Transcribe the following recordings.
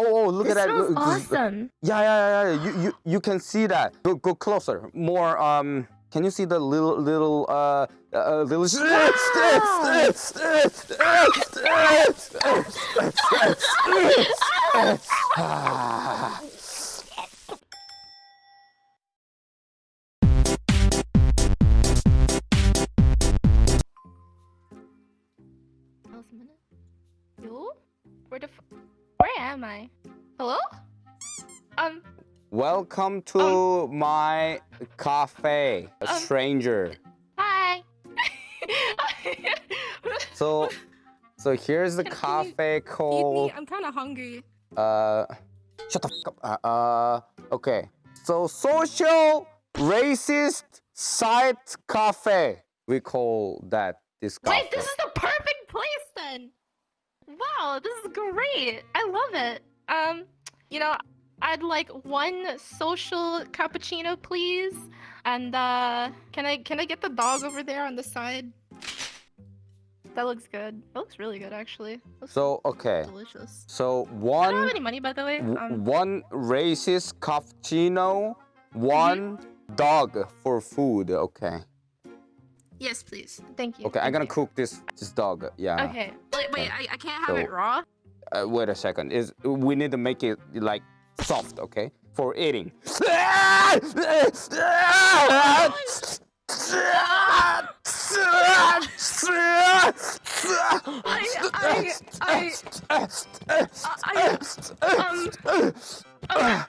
Oh, oh look This at that. smells awesome. Yeah, yeah, yeah, yeah. You, you, you can see that. Go, go closer. More. Um. Can you see the little, little, uh, uh little? Last Welcome to my cafe, a Um, stranger. hi. So, so here's the cafe me. called. I'm kind of hungry. Uh, shut the fuck up. Uh, uh, okay. So social racist site cafe. We call that this cafe. Wait, this is the perfect place then. Wow, this is great. I love it. Um, you know, I'd like one social cappuccino, please. And uh, can I can I get the dog over there on the side? That looks good. That looks really good, actually. So okay. delicious. So one. I don't have any money, by the way. Um, one racist cappuccino, one dog for food. Okay. yes, please. Thank you. Okay, I'm gonna you. cook this this dog. Yeah. Okay. Wait, wait. I, I can't have So- it raw. Uh, wait a second. Is we need to make it like soft, okay, for eating. I, I, I, um, I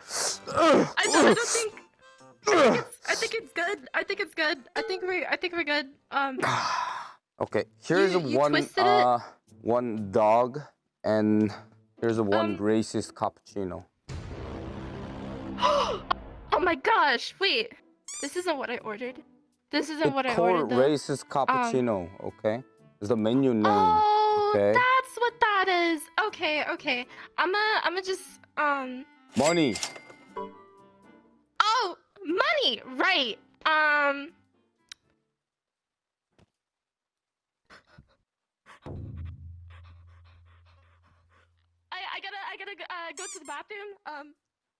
don't, I don't think. I think it's good. I think it's good. I think we. I think we're good. Um. okay, here's You- you one uh one dog and here's a one Um, racist cappuccino. Oh my gosh! Wait. This isn't what I ordered. This isn't what I ordered. Though. racist cappuccino, okay? It's the menu name. Oh, okay. that's what that is. Okay, okay. I'ma, I'ma just, um. Money. Oh, money. Right. Um. I, I gotta, I gotta uh, go to the bathroom. Um,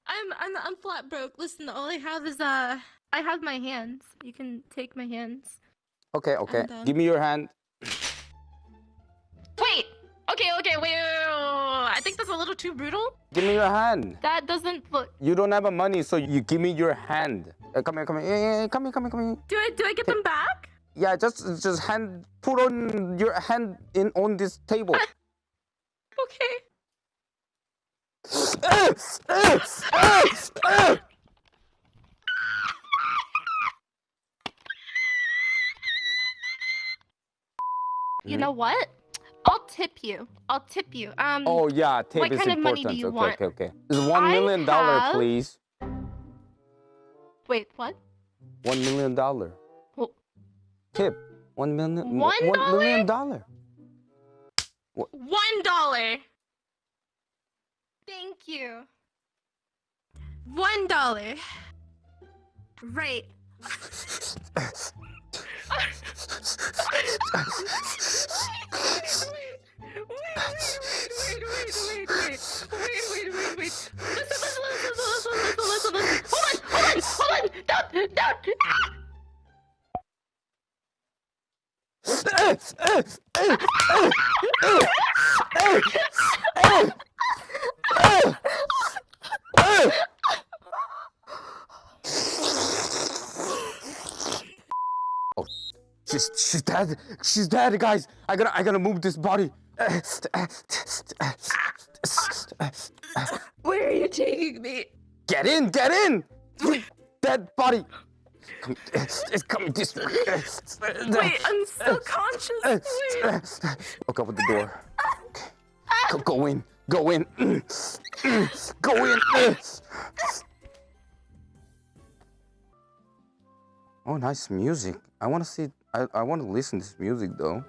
I'm, I'm, I'm flat broke. Listen, all I have is, uh, I have my hands. You can take my hands. Okay, okay. And, um, Give me your hand. Wait. Okay, okay. Wait, wait, wait, wait, wait. I think that's a little too brutal. Give me your hand. That doesn't look. You don't have a money, so you give me your hand. Uh, come here, come here. Yeah, yeah, yeah, come here, come here, come here. Do I, do I get them back? Yeah, just just hand put on your hand in on this table. Okay. You know what? I'll tip you. I'll tip you. Um. oh yeah, tape What is kind of important. money do you okay, want? okay, okay. It's one million dollar, have- please. Wait. What? One million dollar. Well- Tip. One million. One One million dollar. One dollar. Thank you. One dollar. Right. She's she's dead. She's dead, guys. I gotta I gotta move this body. Where are you taking me? Get in, get in. Dead body. Come, it's coming this way. Wait, I'm still conscious. Wait. Look over the door. Go, go in. Go in. Go in. Oh, nice music. I want to see. I, I want to listen to this music though.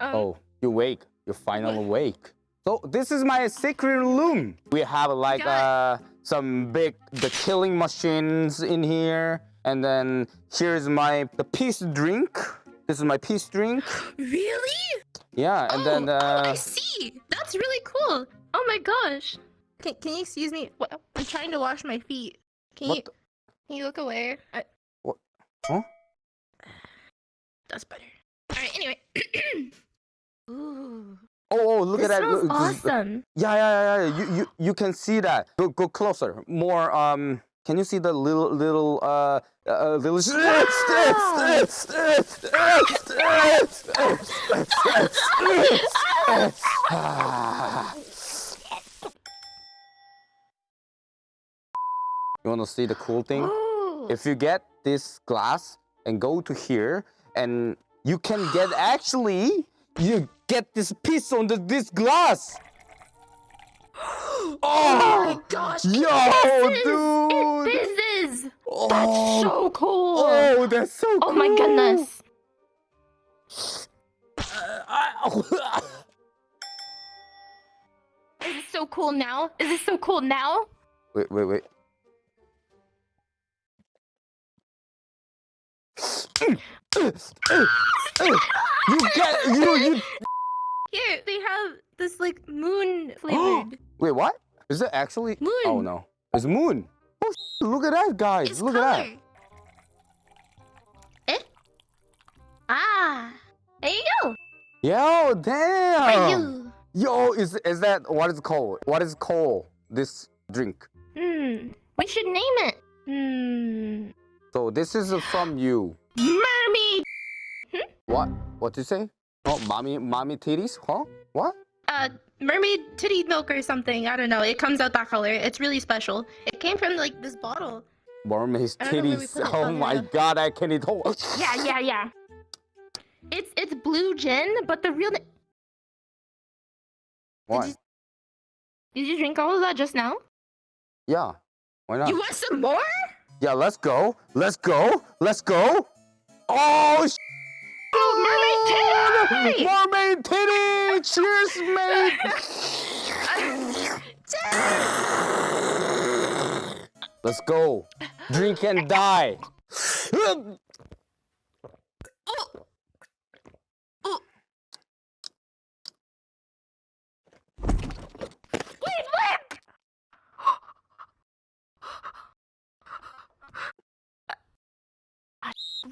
Um, Oh, you awake. You're finally awake. So this is my secret room. We have like uh, some big the killing machines in here, and then here's my the peace drink. This is my peace drink. Really? Yeah, and oh, then oh, I uh, see. That's really cool. Oh my gosh. Can Can you excuse me? What? I'm trying to wash my feet. Can you the- Can you look away? I... What? Huh? That's better. All right. Anyway. Ooh. Oh, oh, look this at that! look, awesome. Yeah, yeah, yeah, yeah. You, you, you can see that. Go, go closer. More. Um. Can you see the little, little, uh, uh, little? You want to see the cool thing? Oh. If you get this glass and go to here, and you can get actually, you get this piece on the, this glass. oh Oh, my gosh. yo, this dude. This is. oh, That's so cool. oh, that's so cool! Oh my goodness. Uh, is it so cool now? Is it so cool now? wait, wait, wait. You get you you. Here, they have this like moon flavored. Wait, what? Is it actually? moon. Oh no, it's moon. Oh, look at that, guys! It's look color. at that. Eh? Ah. There you go. Yo, For you. Yo, is is that what is called? What is called? This drink. Hmm. We should name it. Hmm. So this is from you. Mermaid. What? What did you say? Oh, mommy, mommy titties? Huh? What? Uh, mermaid titty milk or something. I don't know. It comes out that color. It's really special. It came from like this bottle. Mermaid's I don't know where we titties. Oh Oh, my yeah. god, I can't eat whole. Yeah, yeah, yeah. It's it's blue gin, but the real. na- Why? you- Did you drink all of that just now? Yeah. Why not? You want some more? Yeah, let's go. Let's go. Let's go. Oh, sh- Oh, mermaid titty! mermaid titty! Cheers, mate. Let's go. Drink and die.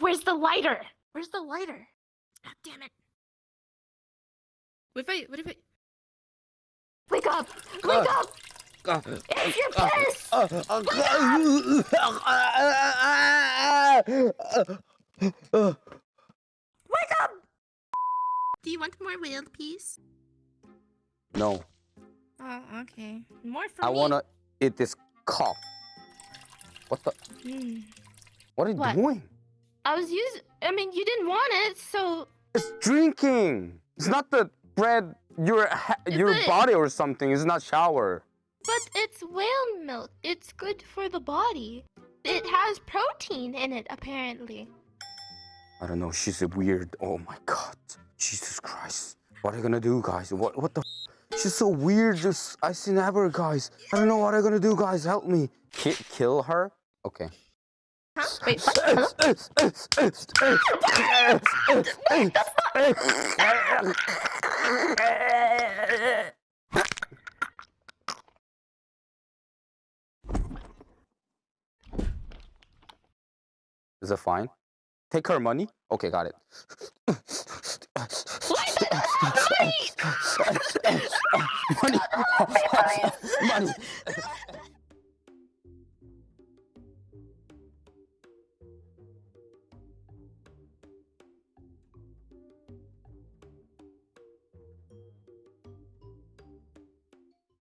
Where's the lighter? Where's the lighter? God damn it. What if I, what if I... Wake up! Wake Uh. up! Uh, It's your uh, piss! uh, uh, uh, Wake up! Do you want more world peace? No, Oh, okay. More for I me. wanna eat this cock. What the? Mm. What are you What? doing? I was using... I mean, you didn't want it, so... It's drinking. It's not the bread. Your ha- your But- body or something. It's not shower. But it's whale milk. It's good for the body. It has protein in it, apparently. I don't know. She's a weird. Oh my god. Jesus Christ. What are you gonna do, guys? What what the? f- She's so weird. Just I see never, guys. I don't know what I'm gonna do, guys. Help me. Ki- kill her. Okay. Huh? Wait, what? Is it fine? Take her money. Okay, got it. money. money. money.